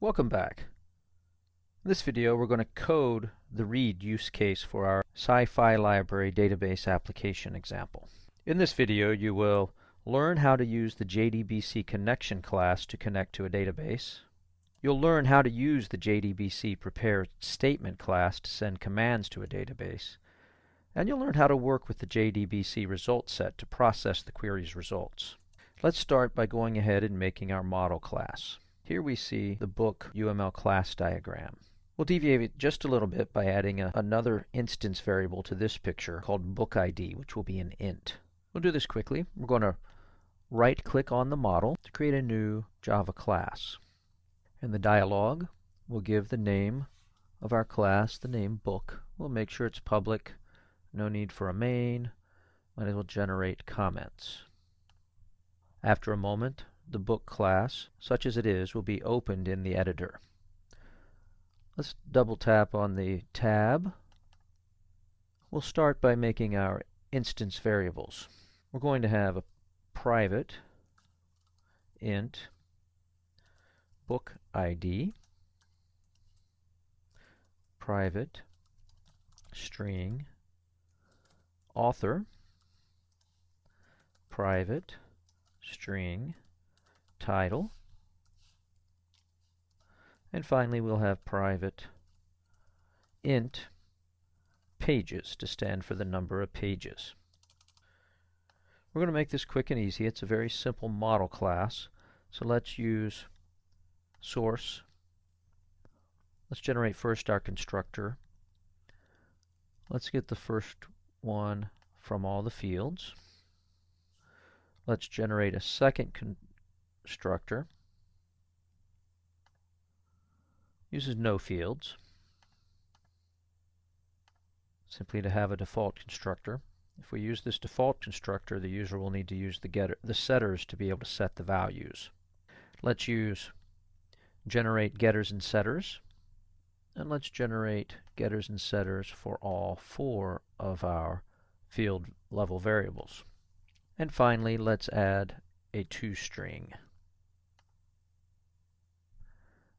Welcome back. In this video we're going to code the read use case for our Sci-Fi Library database application example. In this video you will learn how to use the JDBC connection class to connect to a database. You'll learn how to use the JDBC prepare statement class to send commands to a database. And you'll learn how to work with the JDBC result set to process the query's results. Let's start by going ahead and making our model class. Here we see the book UML class diagram. We'll deviate it just a little bit by adding a, another instance variable to this picture called book ID, which will be an int. We'll do this quickly. We're going to right click on the model to create a new Java class. In the dialog, we'll give the name of our class the name book. We'll make sure it's public. No need for a main. Might as well generate comments. After a moment, the book class, such as it is, will be opened in the editor. Let's double tap on the tab. We'll start by making our instance variables. We're going to have a private int book ID, private string author, private string title. And finally, we'll have private int pages to stand for the number of pages. We're going to make this quick and easy. It's a very simple model class. So let's use source. Let's generate first our constructor. Let's get the first one from all the fields. Let's generate a second constructor. Uses no fields. Simply to have a default constructor. If we use this default constructor, the user will need to use the getter, the setters to be able to set the values. Let's use generate getters and setters. And let's generate getters and setters for all four of our field level variables. And finally, let's add a toString.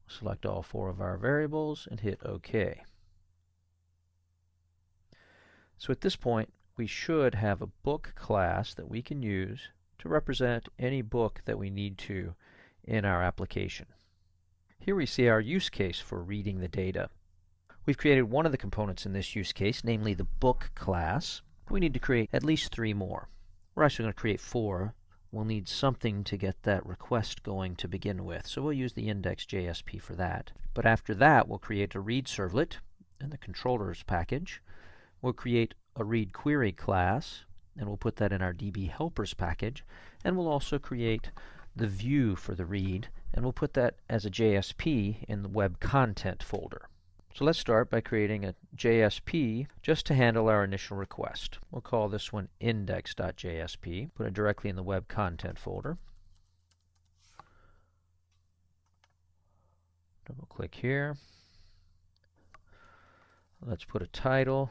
Select all four of our variables and hit OK. So at this point, we should have a book class that we can use to represent any book that we need to in our application. Here we see our use case for reading the data. We've created one of the components in this use case, namely the book class. We need to create at least three more. We're actually going to create four. We'll need something to get that request going to begin with. So we'll use the index.jsp for that. But after that, we'll create a read servlet in the controllers package. We'll create a read query class, and we'll put that in our DB helpers package. And we'll also create the view for the read, and we'll put that as a JSP in the web content folder. So let's start by creating a JSP just to handle our initial request. We'll call this one index.jsp. Put it directly in the web content folder. Double click here. Let's put a title.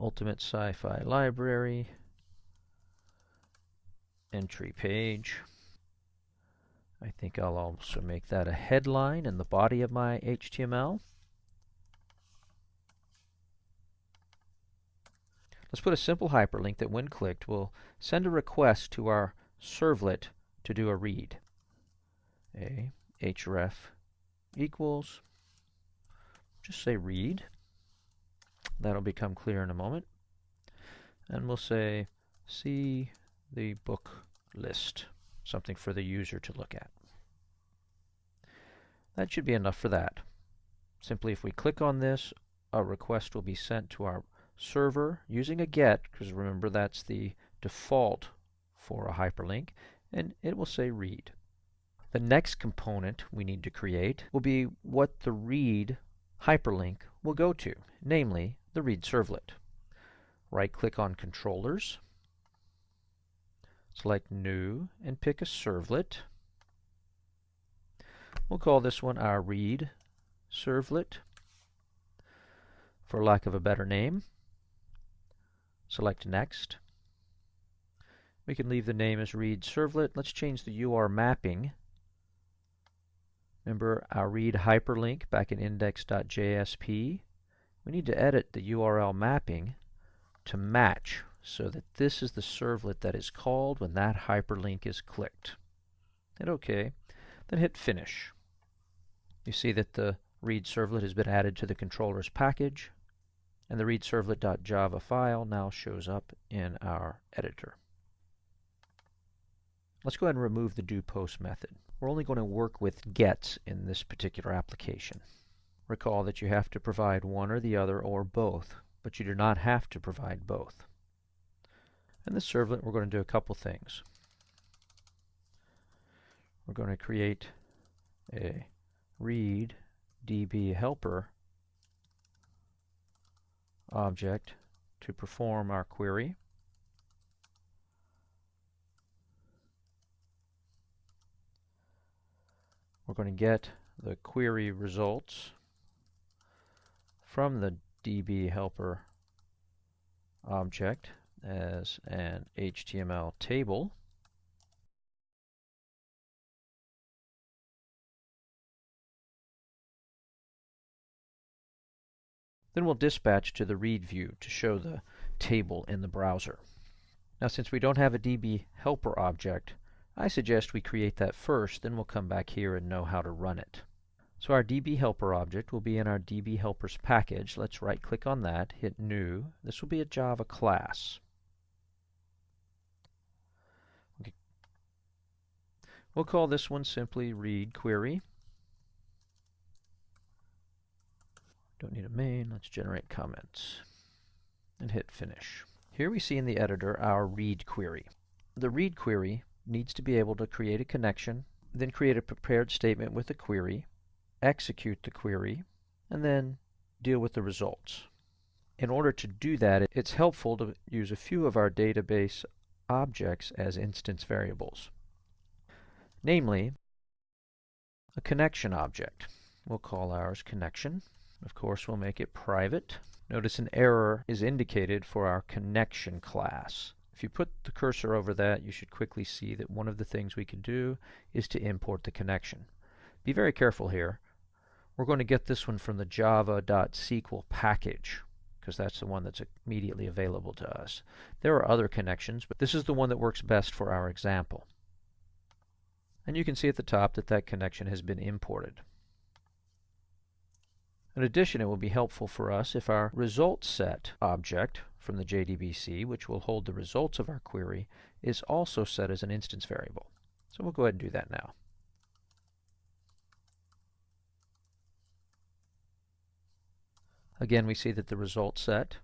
Ultimate Sci-Fi Library. Entry page. I think I'll also make that a headline in the body of my HTML. Let's put a simple hyperlink that when clicked will send a request to our servlet to do a read. A href equals, just say read. That'll become clear in a moment. And we'll say see the book list something for the user to look at. That should be enough for that. Simply if we click on this, a request will be sent to our server using a GET, because remember that's the default for a hyperlink, and it will say read. The next component we need to create will be what the read hyperlink will go to, namely the read servlet. Right click on controllers, Select New and pick a servlet. We'll call this one our read servlet for lack of a better name. Select Next. We can leave the name as read servlet. Let's change the UR mapping. Remember our read hyperlink back in index.jsp? We need to edit the URL mapping to match so that this is the servlet that is called when that hyperlink is clicked. Hit OK, then hit Finish. You see that the read servlet has been added to the controller's package, and the read servlet.java file now shows up in our editor. Let's go ahead and remove the do post method. We're only going to work with gets in this particular application. Recall that you have to provide one or the other or both, but you do not have to provide both. In this servlet, we're going to do a couple things. We're going to create a read db helper object to perform our query. We're going to get the query results from the db helper object as an HTML table. Then we'll dispatch to the read view to show the table in the browser. Now since we don't have a DB helper object, I suggest we create that first, then we'll come back here and know how to run it. So our DB helper object will be in our DB helpers package. Let's right click on that, hit new. This will be a Java class. We'll call this one simply read query. Don't need a main. Let's generate comments. And hit finish. Here we see in the editor our read query. The read query needs to be able to create a connection, then create a prepared statement with a query, execute the query, and then deal with the results. In order to do that, it's helpful to use a few of our database objects as instance variables. Namely, a connection object. We'll call ours connection. Of course, we'll make it private. Notice an error is indicated for our connection class. If you put the cursor over that, you should quickly see that one of the things we can do is to import the connection. Be very careful here. We're going to get this one from the java.sql package because that's the one that's immediately available to us. There are other connections, but this is the one that works best for our example. And you can see at the top that that connection has been imported. In addition, it will be helpful for us if our result set object from the JDBC, which will hold the results of our query, is also set as an instance variable. So we'll go ahead and do that now. Again, we see that the result set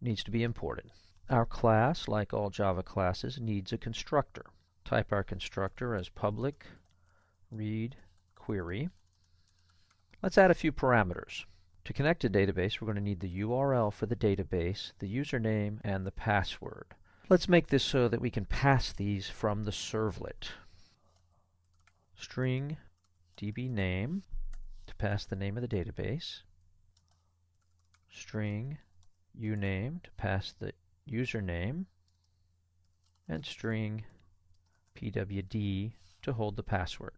needs to be imported. Our class, like all Java classes, needs a constructor. Type our constructor as public read query. Let's add a few parameters. To connect a database, we're going to need the URL for the database, the username, and the password. Let's make this so that we can pass these from the servlet. String db name to pass the name of the database. String uname to pass the username. And string pwd to hold the password.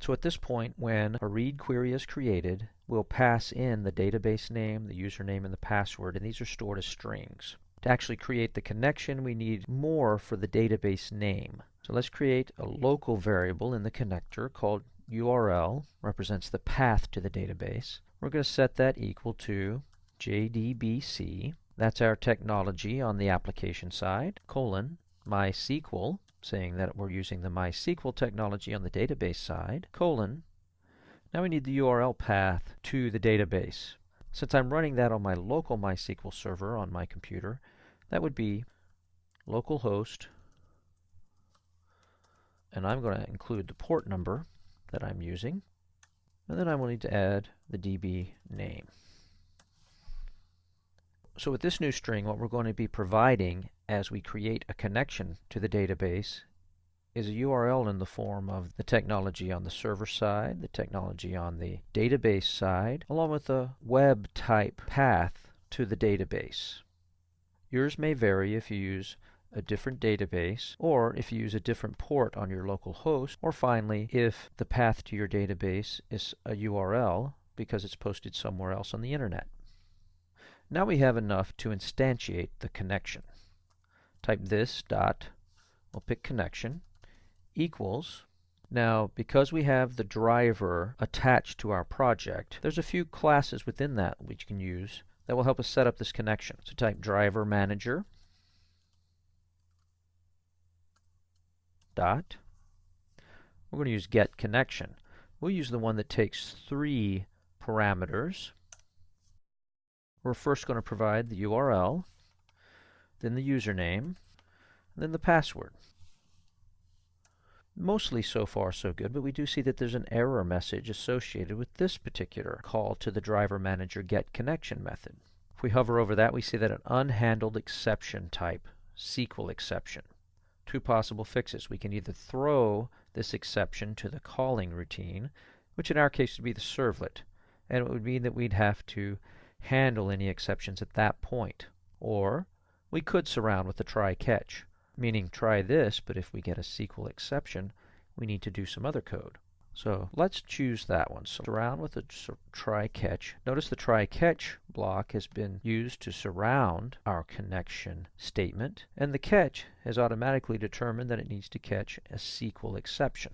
So at this point, when a read query is created, we'll pass in the database name, the username, and the password, and these are stored as strings. To actually create the connection, we need more for the database name. So let's create a local variable in the connector called URL, represents the path to the database. We're going to set that equal to JDBC, that's our technology on the application side, colon, MySQL, saying that we're using the MySQL technology on the database side, colon. Now we need the URL path to the database. Since I'm running that on my local MySQL server on my computer, that would be localhost, and I'm going to include the port number that I'm using, and then I will need to add the DB name. So with this new string, what we're going to be providing as we create a connection to the database is a URL in the form of the technology on the server side, the technology on the database side, along with a web type path to the database. Yours may vary if you use a different database, or if you use a different port on your local host, or finally, if the path to your database is a URL because it's posted somewhere else on the internet. Now we have enough to instantiate the connection. Type this dot, we'll pick connection, equals. Now, because we have the driver attached to our project, there's a few classes within that we can use that will help us set up this connection. So type driver manager dot. We're going to use get connection. We'll use the one that takes three parameters. We're first going to provide the URL, then the username, and then the password. Mostly so far so good, but we do see that there's an error message associated with this particular call to the driver manager get connection method. If we hover over that, we see that an unhandled exception type, SQL exception. Two possible fixes. We can either throw this exception to the calling routine, which in our case would be the servlet, and it would mean that we'd have to handle any exceptions at that point. Or we could surround with a try catch meaning try this, but if we get a SQL exception, we need to do some other code. So let's choose that one. So surround with a try catch. Notice the try catch block has been used to surround our connection statement, and the catch has automatically determined that it needs to catch a SQL exception.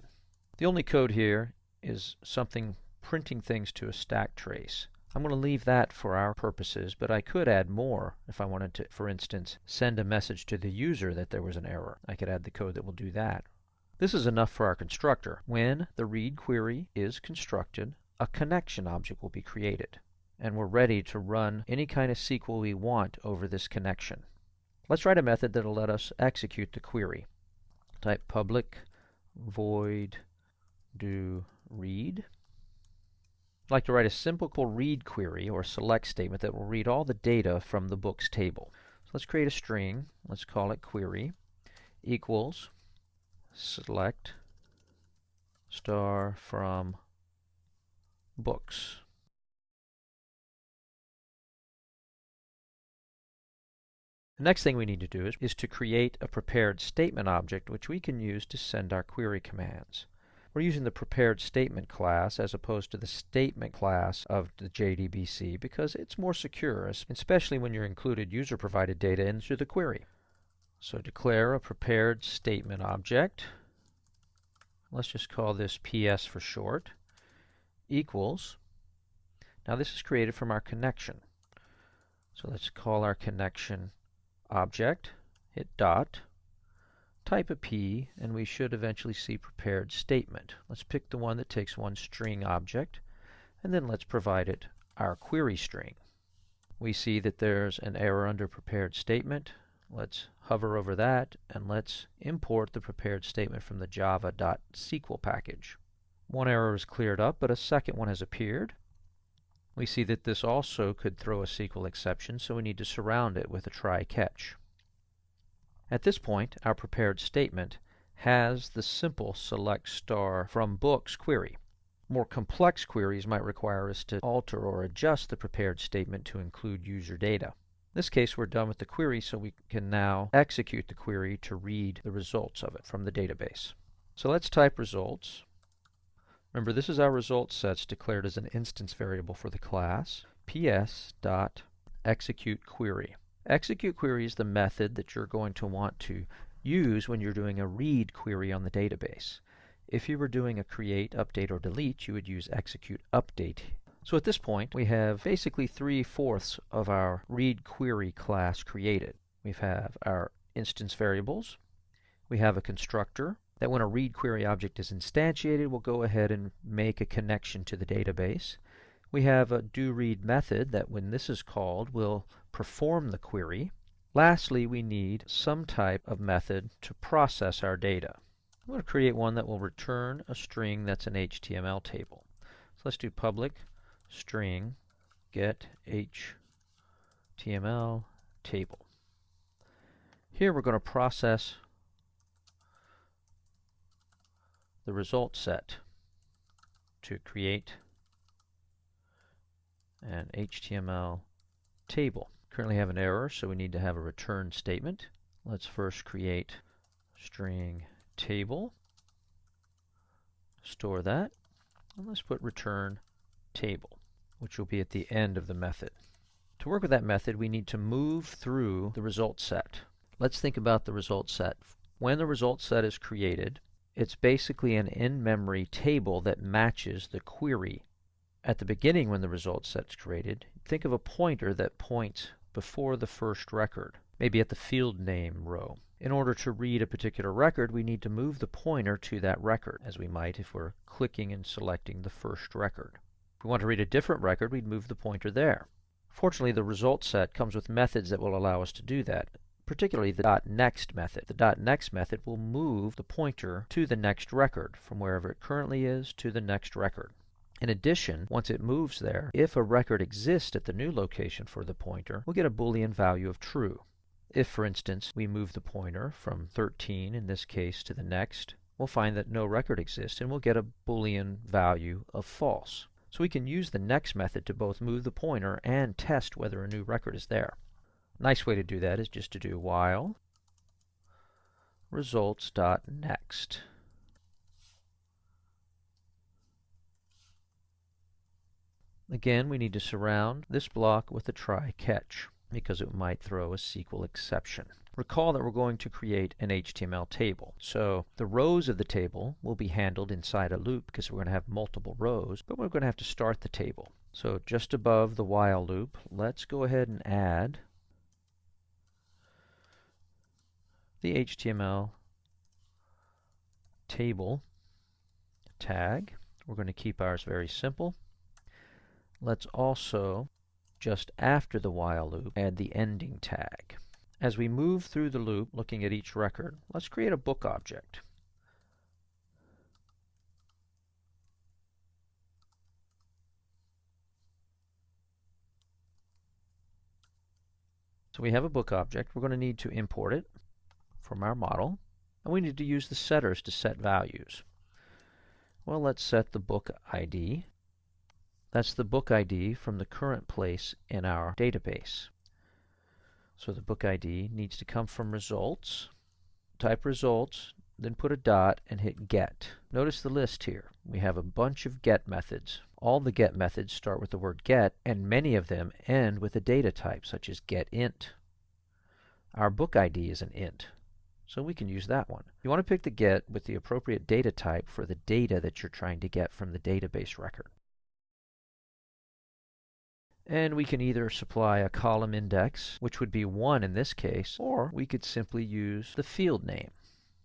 The only code here is something printing things to a stack trace. I'm going to leave that for our purposes, but I could add more if I wanted to, for instance, send a message to the user that there was an error. I could add the code that will do that. This is enough for our constructor. When the read query is constructed, a connection object will be created, and we're ready to run any kind of SQL we want over this connection. Let's write a method that will let us execute the query. Type public void do read. I'd like to write a simple read query or select statement that will read all the data from the books table. So let's create a string. Let's call it query equals select star from books. The next thing we need to do is, is to create a prepared statement object which we can use to send our query commands. We're using the prepared statement class as opposed to the statement class of the JDBC because it's more secure, especially when you're included user-provided data into the query. So declare a prepared statement object. Let's just call this PS for short, equals. Now this is created from our connection. So let's call our connection object, hit dot, type a P, and we should eventually see prepared statement. Let's pick the one that takes one string object, and then let's provide it our query string. We see that there's an error under prepared statement. Let's hover over that, and let's import the prepared statement from the java.sql package. One error is cleared up, but a second one has appeared. We see that this also could throw a SQL exception, so we need to surround it with a try catch. At this point, our prepared statement has the simple select star from books query. More complex queries might require us to alter or adjust the prepared statement to include user data. In this case, we're done with the query, so we can now execute the query to read the results of it from the database. So let's type results. Remember, this is our results sets declared as an instance variable for the class ps.execute query. Execute query is the method that you're going to want to use when you're doing a read query on the database. If you were doing a create, update, or delete, you would use execute update. So at this point, we have basically three-fourths of our read query class created. We have our instance variables. We have a constructor that when a read query object is instantiated, will go ahead and make a connection to the database. We have a do read method that when this is called will perform the query. Lastly, we need some type of method to process our data. I'm going to create one that will return a string that's an HTML table. So let's do public string get HTML table. Here we're going to process the result set to create an HTML table. Currently have an error, so we need to have a return statement. Let's first create string table, store that, and let's put return table, which will be at the end of the method. To work with that method, we need to move through the result set. Let's think about the result set. When the result set is created, it's basically an in-memory table that matches the query. At the beginning when the result set is created, think of a pointer that points before the first record, maybe at the field name row. In order to read a particular record, we need to move the pointer to that record, as we might if we're clicking and selecting the first record. If we want to read a different record, we'd move the pointer there. Fortunately, the result set comes with methods that will allow us to do that, particularly the .next method. The dot .next method will move the pointer to the next record, from wherever it currently is to the next record. In addition, once it moves there, if a record exists at the new location for the pointer, we'll get a boolean value of true. If, for instance, we move the pointer from 13, in this case, to the next, we'll find that no record exists, and we'll get a boolean value of false. So we can use the next method to both move the pointer and test whether a new record is there. Nice way to do that is just to do while results.next. Again, we need to surround this block with a try catch because it might throw a SQL exception. Recall that we're going to create an HTML table. So the rows of the table will be handled inside a loop because we're going to have multiple rows, but we're going to have to start the table. So just above the while loop, let's go ahead and add the HTML table tag. We're going to keep ours very simple. Let's also, just after the while loop, add the ending tag. As we move through the loop, looking at each record, let's create a book object. So we have a book object. We're going to need to import it from our model. And we need to use the setters to set values. Well, let's set the book ID. That's the book ID from the current place in our database. So the book ID needs to come from results. Type results, then put a dot and hit get. Notice the list here. We have a bunch of get methods. All the get methods start with the word get, and many of them end with a data type, such as getInt. Our book ID is an int, so we can use that one. You want to pick the get with the appropriate data type for the data that you're trying to get from the database record. And we can either supply a column index, which would be 1 in this case, or we could simply use the field name.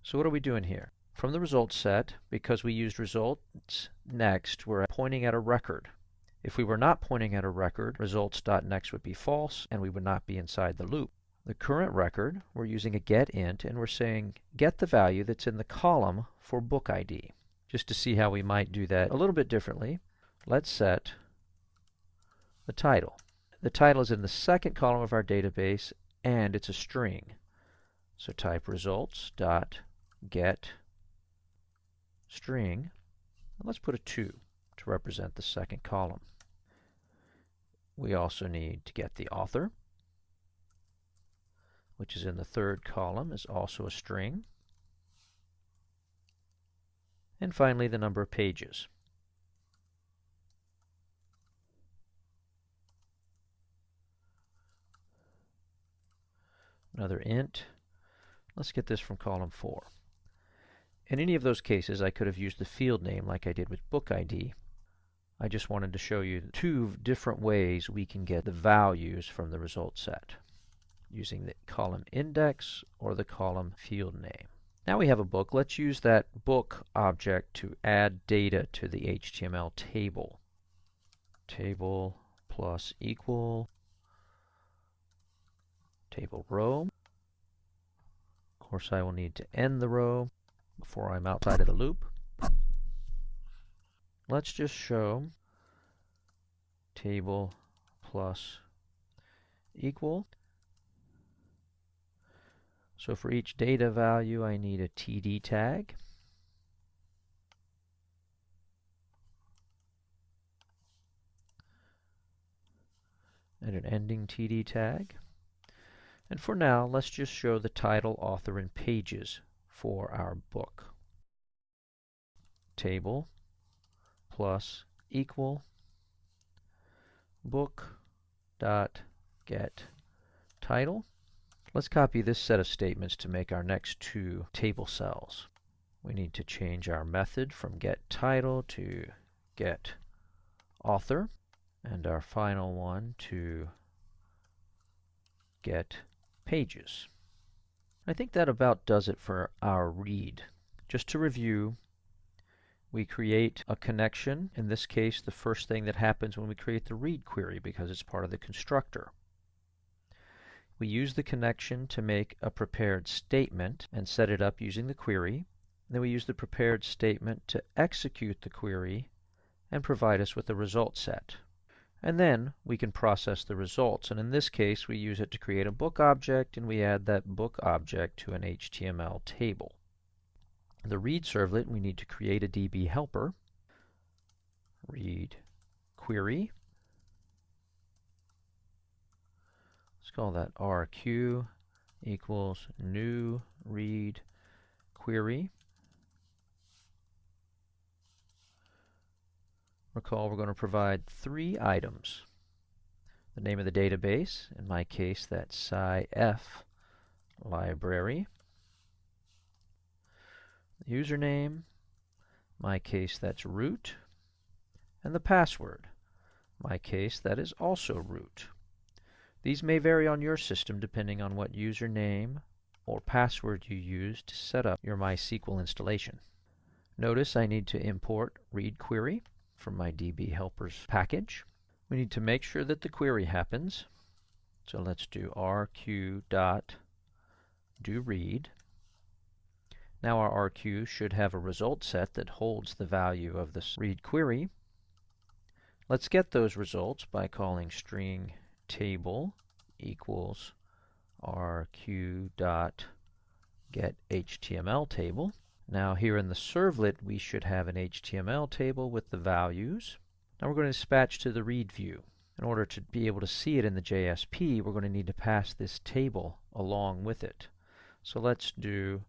So what are we doing here? From the results set, because we used results next, we're pointing at a record. If we were not pointing at a record, results.next would be false, and we would not be inside the loop. The current record, we're using a getInt, and we're saying get the value that's in the column for book ID. Just to see how we might do that a little bit differently, let's set the title. The title is in the second column of our database and it's a string. So type results dot get string. And let's put a 2 to represent the second column. We also need to get the author, which is in the third column, is also a string. And finally, the number of pages. Another int. Let's get this from column 4. In any of those cases, I could have used the field name like I did with book ID. I just wanted to show you two different ways we can get the values from the result set using the column index or the column field name. Now we have a book. Let's use that book object to add data to the HTML table. Table plus equal table row. Of course, I will need to end the row before I'm outside of the loop. Let's just show table plus equal. So for each data value, I need a TD tag. and an ending TD tag. And for now, let's just show the title, author, and pages for our book. Table plus equal book dot get title. Let's copy this set of statements to make our next two table cells. We need to change our method from get title to get author and our final one to get pages. I think that about does it for our read. Just to review, we create a connection. In this case, the first thing that happens when we create the read query because it's part of the constructor. We use the connection to make a prepared statement and set it up using the query. Then we use the prepared statement to execute the query and provide us with a result set. And then we can process the results. And in this case, we use it to create a book object, and we add that book object to an HTML table. The read servlet, we need to create a DB helper. Read query. Let's call that RQ equals new read query. Recall we're going to provide three items. The name of the database, in my case that's Sci-Fi library. The username, my case that's root. And the password, my case that is also root. These may vary on your system depending on what username or password you use to set up your MySQL installation. Notice I need to import read query from my DB helpers package. We need to make sure that the query happens. So let's do rq dot do read. Now our RQ should have a result set that holds the value of this read query. Let's get those results by calling string table equals rq dot get HTML table. Now here in the servlet we should have an HTML table with the values. Now we're going to dispatch to the read view. In order to be able to see it in the JSP, we're going to need to pass this table along with it. So let's do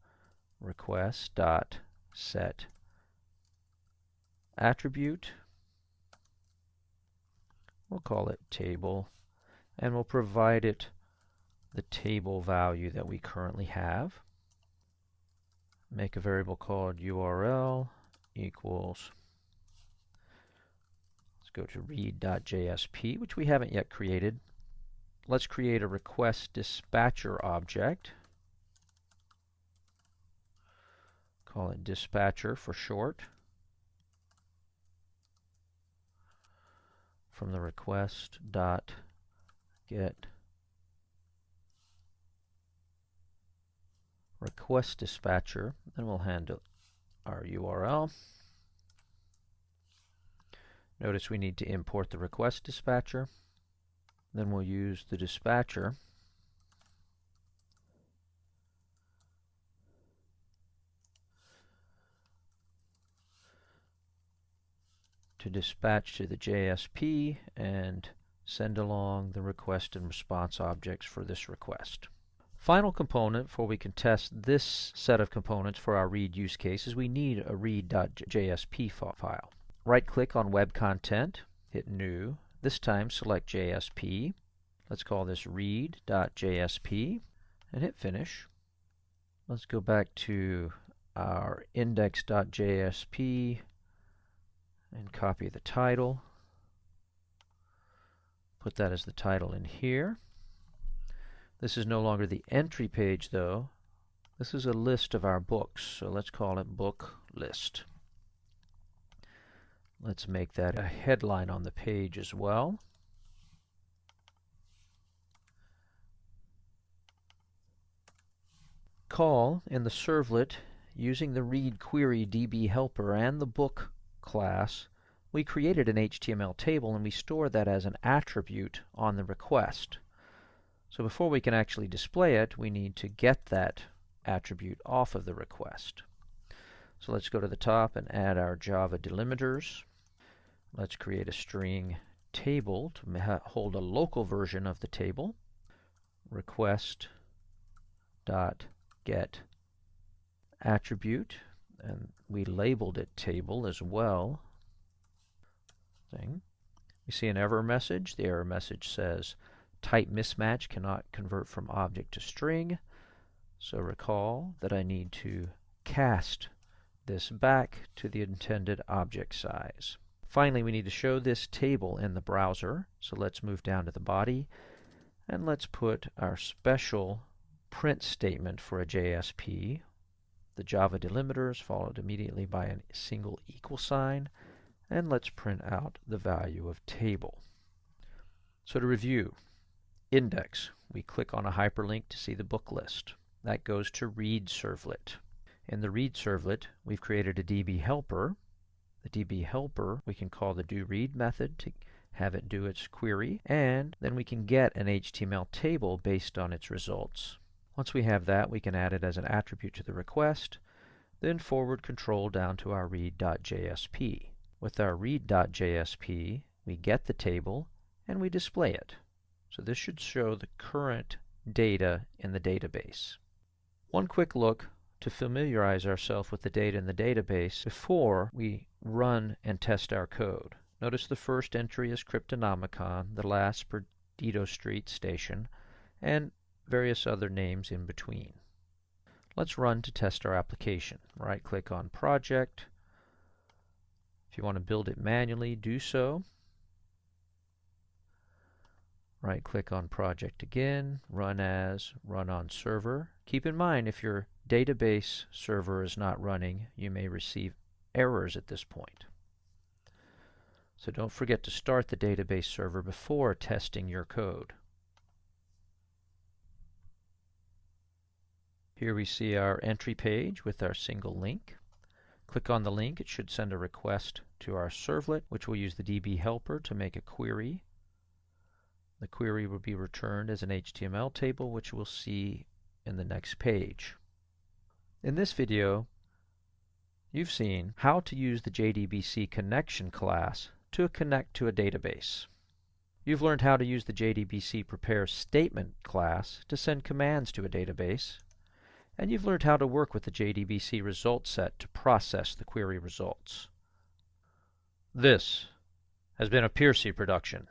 request dot set attribute. We'll call it table, and we'll provide it the table value that we currently have make a variable called URL equals let's go to read.jsp which we haven't yet created. Let's create a request dispatcher object. Call it dispatcher for short. From the request dot get request dispatcher, then we'll handle our URL. Notice we need to import the request dispatcher. Then we'll use the dispatcher to dispatch to the JSP and send along the request and response objects for this request. Final component before we can test this set of components for our read use case is we need a read.jsp file. Right click on web content, hit new, this time select JSP. Let's call this read.jsp and hit finish. Let's go back to our index.jsp and copy the title. Put that as the title in here. This is no longer the entry page though. This is a list of our books, so let's call it book list. Let's make that a headline on the page as well. Call in the servlet using the read query DB helper and the book class we created an HTML table and we store that as an attribute on the request. So before we can actually display it, we need to get that attribute off of the request. So let's go to the top and add our Java delimiters. Let's create a string table to hold a local version of the table. Request dot get attribute and we labeled it table as well. Thing. We see an error message. The error message says type mismatch cannot convert from object to string. So recall that I need to cast this back to the intended object size. Finally, we need to show this table in the browser. So let's move down to the body and let's put our special print statement for a JSP. The Java delimiter is followed immediately by a single equal sign and let's print out the value of table. So to review, index, we click on a hyperlink to see the book list. That goes to read servlet. In the read servlet, we've created a DB helper. The DB helper, we can call the doRead method to have it do its query, and then we can get an HTML table based on its results. Once we have that, we can add it as an attribute to the request, then forward control down to our read.jsp. With our read.jsp, we get the table and we display it. So this should show the current data in the database. One quick look to familiarize ourselves with the data in the database before we run and test our code. Notice the first entry is Cryptonomicon, the last Perdido Street Station, and various other names in between. Let's run to test our application. Right click on Project. If you want to build it manually, do so. Right click on Project again, Run as, Run on Server. Keep in mind if your database server is not running, you may receive errors at this point. So don't forget to start the database server before testing your code. Here we see our entry page with our single link. Click on the link, it should send a request to our servlet, which will use the DB helper to make a query. The query will be returned as an HTML table, which we'll see in the next page. In this video, you've seen how to use the JDBC connection class to connect to a database. You've learned how to use the JDBC prepare statement class to send commands to a database, and you've learned how to work with the JDBC result set to process the query results. This has been a Piercy production.